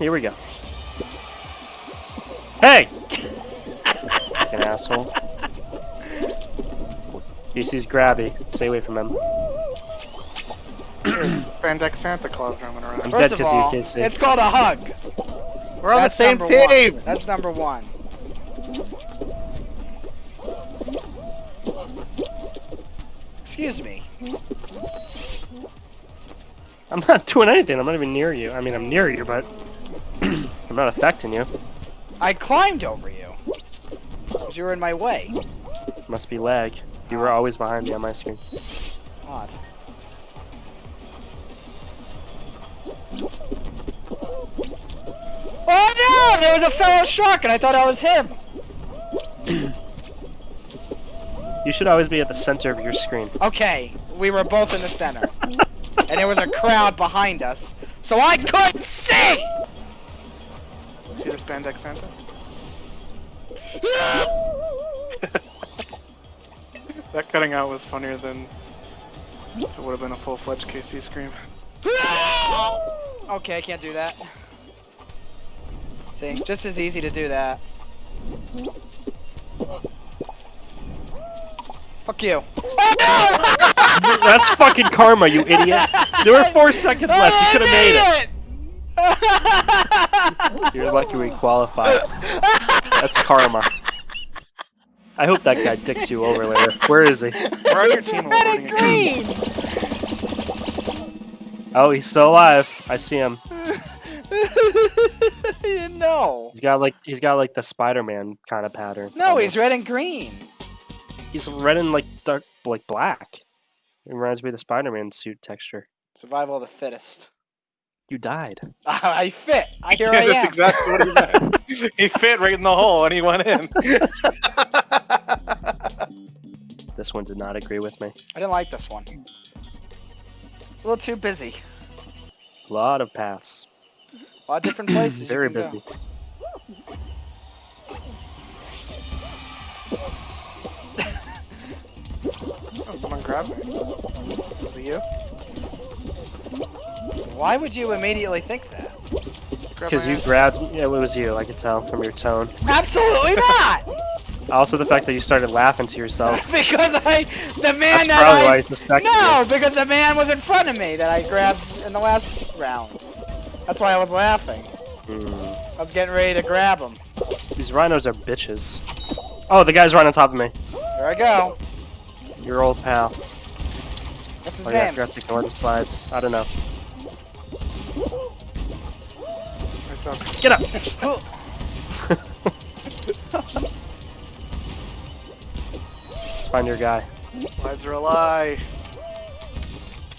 Here we go. Hey! Fucking asshole. Casey's grabby. Stay away from him. Bandek Santa Claus roaming around. I'm First dead because of you, all, Casey. it's called a hug. We're on That's the same team! One. That's number one. Excuse me. I'm not doing anything. I'm not even near you. I mean, I'm near you, but I'm not affecting you. I climbed over you. Because you were in my way. Must be lag. You were always behind me on my screen. Odd. Oh no! There was a fellow shark and I thought I was him! You should always be at the center of your screen. Okay, we were both in the center. and there was a crowd behind us, so I couldn't see! See this Bandek Santa? That cutting out was funnier than if it would have been a full-fledged KC scream. okay, I can't do that. See, just as easy to do that. Fuck you. That's fucking karma, you idiot. There were four seconds left. You could have made it. You're lucky we qualified. That's karma. I hope that guy dicks you over later. Where is he? We're on your It's team red awarding and again. green! Oh, he's still alive. I see him. you didn't know. He's got like he's got like the Spider-Man kind of pattern. No, he's red and green. He's red and like dark, like black. It reminds me of the Spider-Man suit texture. Survival of the fittest. You died. I fit. I here Yeah, I that's am. exactly what he meant. he fit right in the hole and he went in. This one did not agree with me. I didn't like this one. A little too busy. A lot of paths. A lot of different places. you Very can go. busy. Oh, someone grabbed me. Was it you? Why would you immediately think that? Because you grabbed. Yeah, it was you. I could tell from your tone. Absolutely not! Also, the fact that you started laughing to yourself. because I, the man That's that probably I, why you suspected no, it. because the man was in front of me that I grabbed in the last round. That's why I was laughing. Hmm. I was getting ready to grab him. These rhinos are bitches. Oh, the guy's right on top of me. There I go. Your old pal. What's his Oh yeah, I name? forgot to ignore the slides. I don't know. Nice job. Get up! Let's find your guy. Slides are a lie.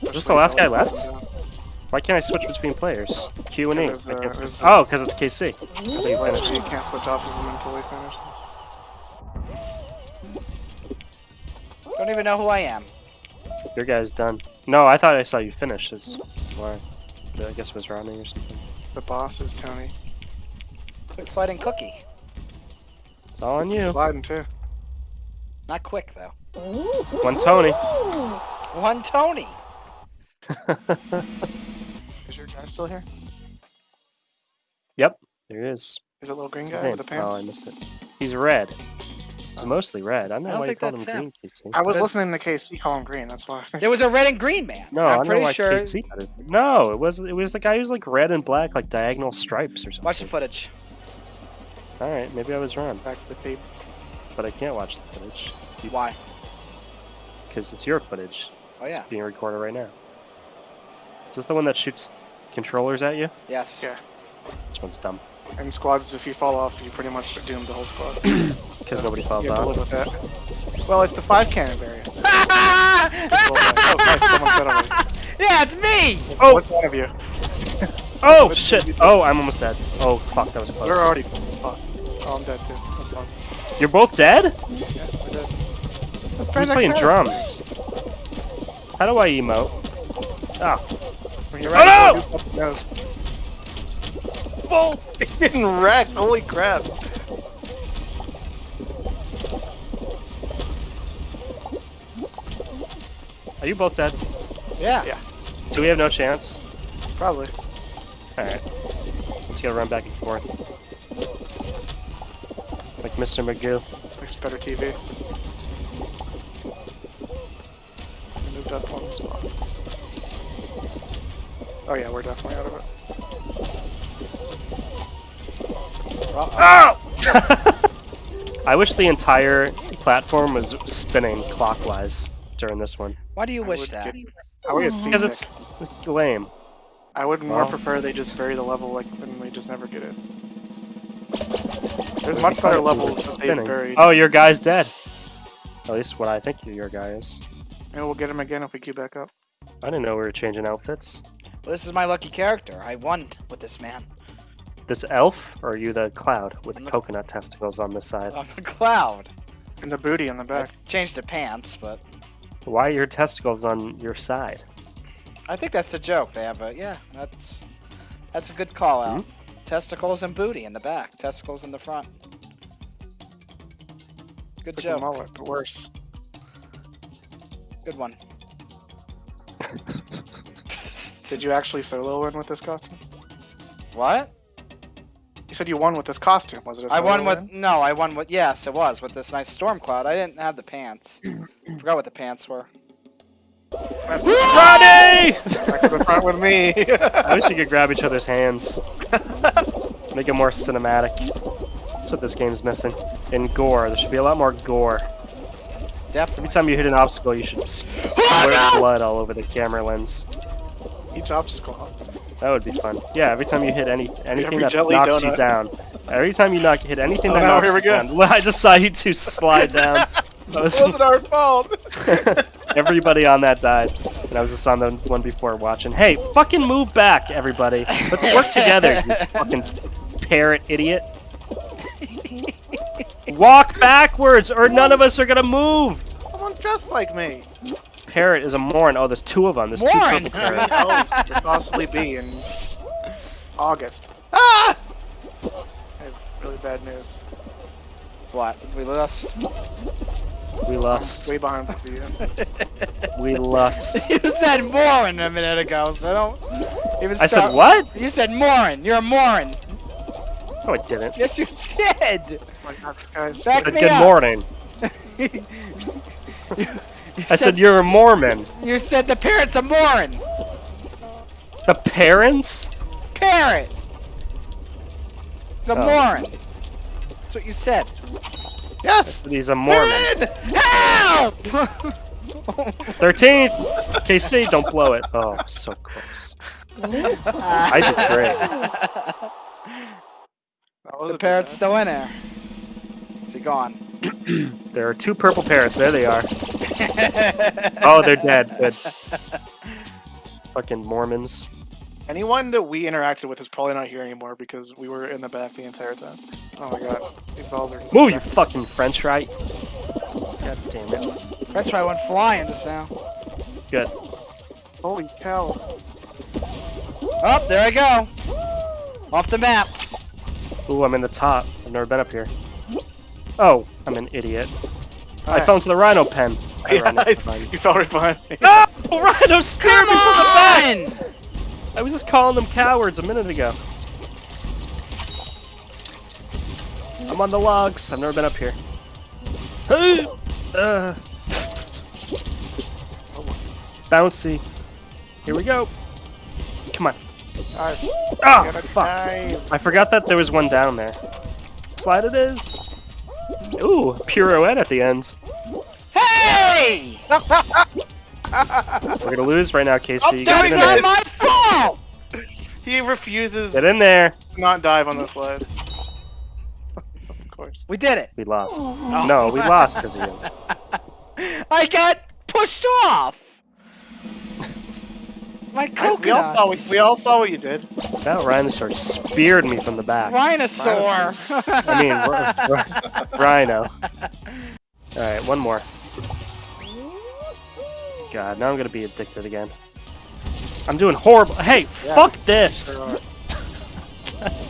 Was this the last guy left? Why can't I switch between players? Q and E. Uh, can't uh, Oh, because it's KC. Because he finished. You can't switch off of them until he finishes. Don't even know who I am. Your guy's done. No, I thought I saw you finish. Is why? I guess it was rounding or something. The boss is Tony. Quick sliding cookie. It's all on you. sliding too. Not quick though. One Tony. One Tony. Is your guy still here? yep, there he is. Is it little green What's guy with the pants? Oh, I missed it. He's red. He's mostly red. I don't know I don't why you think called him him. green, Casey. I was That's- listening to KC call him green. That's why. There was a red and green man. No, I'm I don't know pretty why sure. KC had it. No, it was it was the guy who's like red and black, like diagonal stripes or something. Watch the footage. All right, maybe I was wrong, Back to the tape. but I can't watch the footage Why? because it's your footage. Oh yeah. It's being recorded right now. Is this the one that shoots controllers at you? Yes. Yeah. This one's dumb And squads, if you fall off, you pretty much doom the whole squad. because nobody falls you have to live off. with that. Well, it's the five cannon variant. oh, nice. Someone got over. yeah, it's me. Oh! What's one of you? Oh What shit! you? Oh, I'm almost dead. Oh fuck, that was close. We're already fucked. Oh, I'm dead too. That's. You're both dead? Yeah, we're dead. That's Who's playing drums? How do I emote? Oh, When you're Oh, no! You up the nose. bull! It's getting wrecked. Holy crap. Are you both dead? Yeah. Yeah. Do we have no chance? Probably. All right. You gotta run back and forth. Like Mr. Magoo. Makes better TV. I moved up one spot. Oh yeah, we're definitely out of it. Oh! I wish the entire platform was spinning clockwise during this one. Why do you I wish would that? get- I would get Because it's, it's lame. I would more Well. prefer they just bury the level like and we just never get it. There's much better fun levels was that they've spinning. buried. Oh, your guy's dead. At least what I think your guy is. Maybe we'll get him again if we queue back up. I didn't know we were changing outfits. Well, this is my lucky character. I won with this man. This elf, or are you the cloud with I'm the- coconut testicles on this side? I'm the cloud. And the booty on the I back. changed the pants, but Why are your testicles on your side? I think that's a joke. They have a yeah. That's that's a good call out. Hmm? Testicles and booty in the back. Testicles in the front. Good It's like a mullet, but worse. Good one. Did you actually solo win with this costume? What? You said you won with this costume. Was it a I won with win? no. I won with yes. It was with this nice storm cloud. I didn't have the pants. Forgot what the pants were. That's back to the front with me. I wish you could grab each other's hands. Make it more cinematic. That's what this game's missing. And gore. There should be a lot more gore. Definitely. Every time you hit an obstacle, you should s- oh, squirt blood all over the camera lens. Each obstacle. That would be fun. Yeah, every time you hit any anything Every that knocks you down. Every time you knock hit anything Oh, that no, knocks here we you go. down. Well, I just saw you two slide down. That was It wasn't our fault. everybody on that died. And I was just on the one before watching. Hey, fucking move back, everybody. Let's work together, you fucking parrot idiot. Walk backwards, or none of us are gonna move. Someone's dressed like me. Parrot is a moron. Oh, there's two of them. There's Moron? two purple How many parrots. elves could there possibly be in August? Ah! I have really bad news. What? We lost. We lust. Way behind with you. We lost. you said Morin a minute ago, so don't even I said what? You said Morin. You're a Morin. No, I didn't. Yes, you did. Oh my God, guys. Back Good me good up. morning. You I said you're a Mormon. You said the parrot's a Morin. The parents? Parrot. It's a Oh. Morin. That's what you said. Yes! He's a Mormon. Help! 13th! KC, don't blow it. Oh, so close. I did great. That Is was the a parrot bad- still in there? Is he gone? There are two purple parrots. There they are. Oh, they're dead. Good. Fucking Mormons. Anyone that we interacted with is probably not here anymore because we were in the back the entire time. Oh my god. These balls are. just Move, you fucking French fry. God damn it. French fry went flying just now. Good. Holy cow. Oh, there I go. Off the map. Ooh, I'm in the top. I've never been up here. Oh, I'm an idiot. I Alright. fell into the rhino pen. Hi, Yeah, Rhino. you fell right behind me. No! Rhino speared Come me from the back! on! I was just calling them cowards a minute ago. I'm on the logs. I've never been up here. Hey! Uh. Bouncy. Here we go. Come on. Alright, Oh, fuck. dive. I forgot that there was one down there. Slide it is. Ooh, pirouette at the end. Hey! We're gonna lose right now, Casey. I'm You doing get That's not my fault! He refuses Get in there. not dive on the slide. of course. We did it. We lost. Oh. No, we lost because of you. I got pushed off. My I- coconuts. we all saw what, we all saw what you did. That rhinosaur speared me from the back. Rhinosaur. I mean, r- r- rhino. Alright, one more. God, now I'm gonna be addicted again. I'm doing horrible. Hey, Yeah. fuck this! There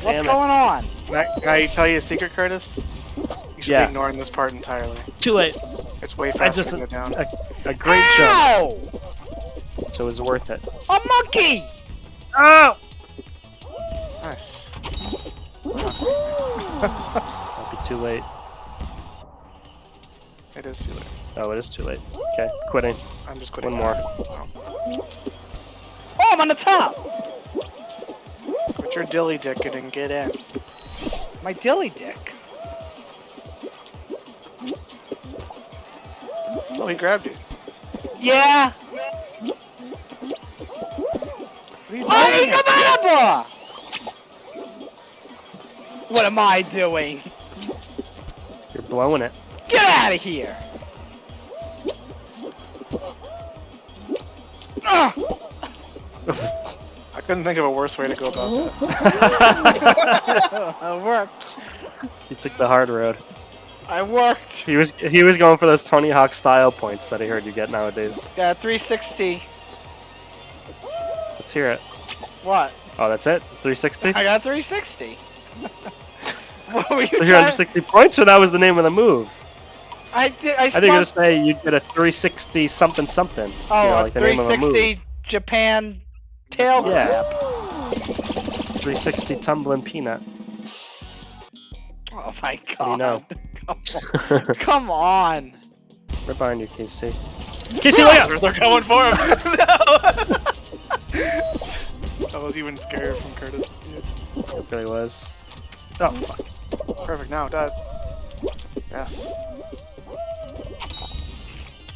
What's it. going on? Can I, can I tell you a secret, Curtis? You should Yeah. be ignoring this part entirely. Too late. It's way I faster just to go down. a, a great jump, Ow! so it was worth it. A monkey! Oh! Nice. Might be too late. It is too late. Oh, it is too late. Okay, quitting. I'm just quitting. One more. Oh. Oh, I'm on the top. Put your dilly dicking and get in. My dilly dick. Oh, he grabbed you. Yeah. What are you Ay, doing? kamalabo! What am I doing? You're blowing it. Get out of here! Ugh. I couldn't think of a worse way to go about that. I worked. You took the hard road. I worked. He was he was going for those Tony Hawk style points that I heard you get nowadays. Got 360. Let's hear it. What? Oh, that's it. It's 360. I got 360. what were you trying? 360 points, or that was the name of the move. I did. I I think you're gonna say you did a 360 something something. Oh, you know, a like the name of a uh, 360 Japan tail Yeah. grab. 360 tumbling peanut. Oh my god. you know? Come on. Come on. Right behind you, Casey. Casey, look out! They're going for him. I was even scared from Curtis's view. It really was. Oh fuck. Perfect. Now dive. Yes.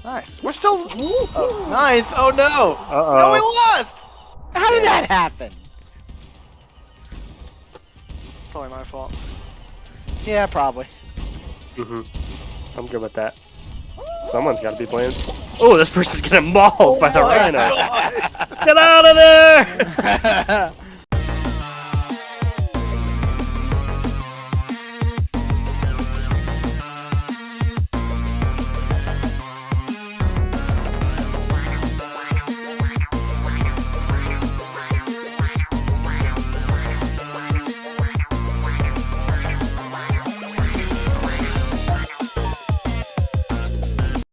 Nice. We're still oh, ninth. Oh no! Uh No, we oh. lost. How did that happen? Probably my fault. Yeah, probably. hmm I'm good with that. Someone's got to be playing. Oh, this person's getting mauled by the rhino. Get out of there!